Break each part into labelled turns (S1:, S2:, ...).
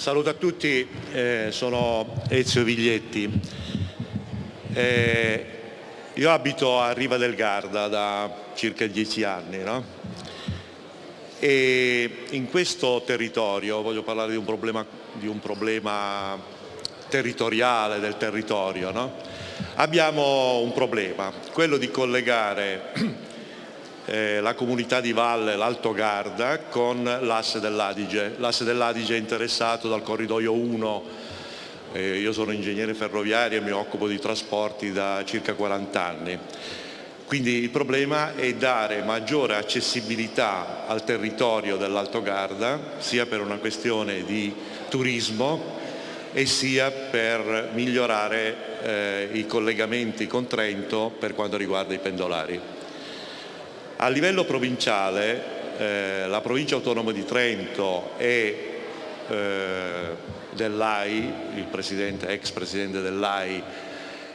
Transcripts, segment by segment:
S1: Saluto a tutti, eh, sono Ezio Viglietti. Eh, io abito a Riva del Garda da circa dieci anni no? e in questo territorio voglio parlare di un problema, di un problema territoriale del territorio. No? Abbiamo un problema, quello di collegare eh, la comunità di Valle, l'Alto Garda, con l'asse dell'Adige. L'asse dell'Adige è interessato dal corridoio 1, eh, io sono ingegnere ferroviario e mi occupo di trasporti da circa 40 anni. Quindi il problema è dare maggiore accessibilità al territorio dell'Alto Garda, sia per una questione di turismo e sia per migliorare eh, i collegamenti con Trento per quanto riguarda i pendolari. A livello provinciale eh, la provincia autonoma di Trento e eh, dell'AI, il presidente, ex presidente dell'AI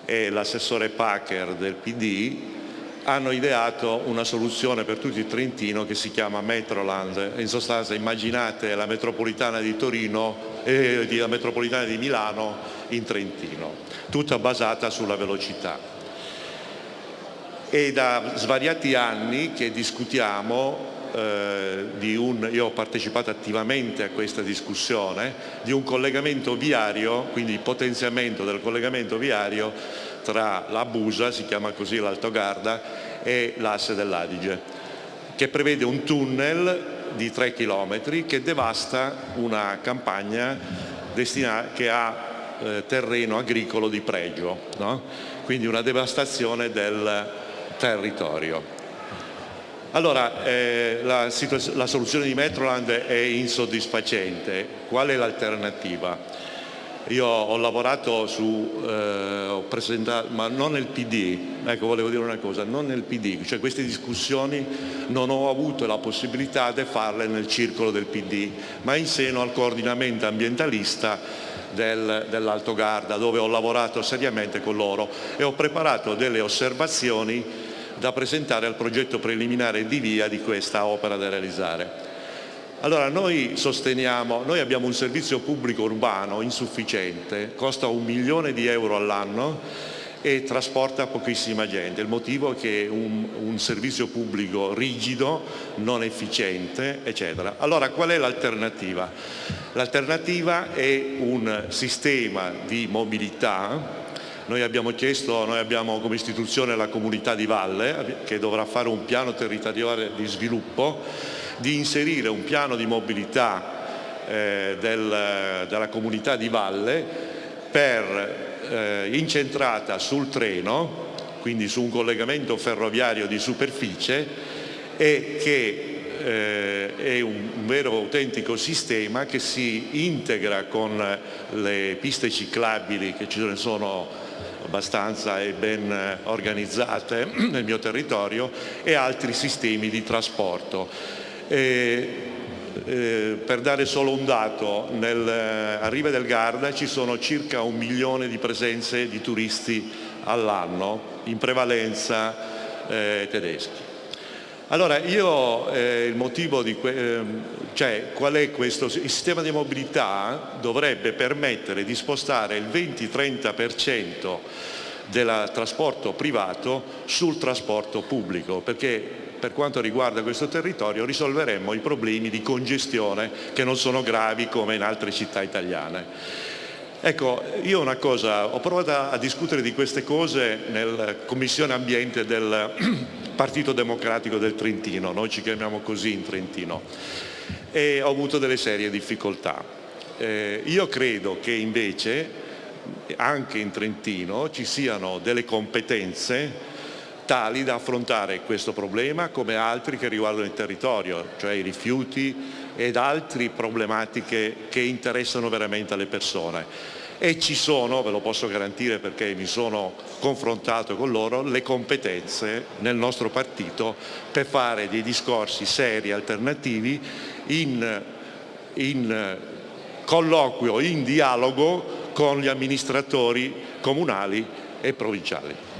S1: e l'assessore Packer del PD hanno ideato una soluzione per tutto il Trentino che si chiama Metroland. In sostanza immaginate la metropolitana di Torino e eh, la metropolitana di Milano in Trentino, tutta basata sulla velocità. È da svariati anni che discutiamo eh, di un, io ho partecipato attivamente a questa discussione, di un collegamento viario, quindi potenziamento del collegamento viario tra la Busa, si chiama così l'Alto Garda, e l'asse dell'Adige, che prevede un tunnel di 3 km che devasta una campagna che ha eh, terreno agricolo di pregio, no? quindi una devastazione del territorio. Allora, eh, la, la, soluzione di Metroland è insoddisfacente. Qual è l'alternativa? Io ho lavorato su, eh, ho presentato, ma non nel PD, ecco volevo dire una cosa, non nel PD, cioè queste discussioni non ho avuto la possibilità di farle nel circolo del PD, ma in seno al coordinamento ambientalista del, dell'Alto Garda, dove ho lavorato seriamente con loro e ho preparato delle osservazioni da presentare al progetto preliminare di via di questa opera da realizzare. Allora noi sosteniamo, noi abbiamo un servizio pubblico urbano insufficiente, costa un milione di euro all'anno e trasporta pochissima gente. Il motivo è che è un, un servizio pubblico rigido, non efficiente, eccetera. Allora qual è l'alternativa? L'alternativa è un sistema di mobilità noi abbiamo chiesto, noi abbiamo come istituzione la comunità di Valle che dovrà fare un piano territoriale di sviluppo, di inserire un piano di mobilità eh, del, della comunità di Valle per, eh, incentrata sul treno, quindi su un collegamento ferroviario di superficie e che eh, è un, un, vero autentico sistema che si integra con le piste ciclabili che ci sono abbastanza e ben eh, organizzate nel mio territorio e altri sistemi di trasporto. E, eh, per dare solo un dato, nel, eh, a Riva del Garda ci sono circa un milione di presenze di turisti all'anno, in prevalenza eh, tedeschi. Allora io eh, il motivo di eh, cioè qual è questo? Il sistema di mobilità dovrebbe permettere di spostare il 20-30% del trasporto privato sul trasporto pubblico perché per quanto riguarda questo territorio risolveremmo i problemi di congestione che non sono gravi come in altre città italiane. Ecco, io una cosa, ho provato a discutere di queste cose nella Commissione Ambiente del Partito Democratico del Trentino, noi ci chiamiamo così in Trentino, e ho avuto delle serie difficoltà. Eh, io credo che invece anche in Trentino ci siano delle competenze tali da affrontare questo problema come altri che riguardano il territorio, cioè i rifiuti ed altre problematiche che interessano veramente alle persone e ci sono, ve lo posso garantire perché mi sono confrontato con loro, le competenze nel nostro partito per fare dei discorsi seri, alternativi, in, in colloquio, in dialogo con gli amministratori comunali e provinciali.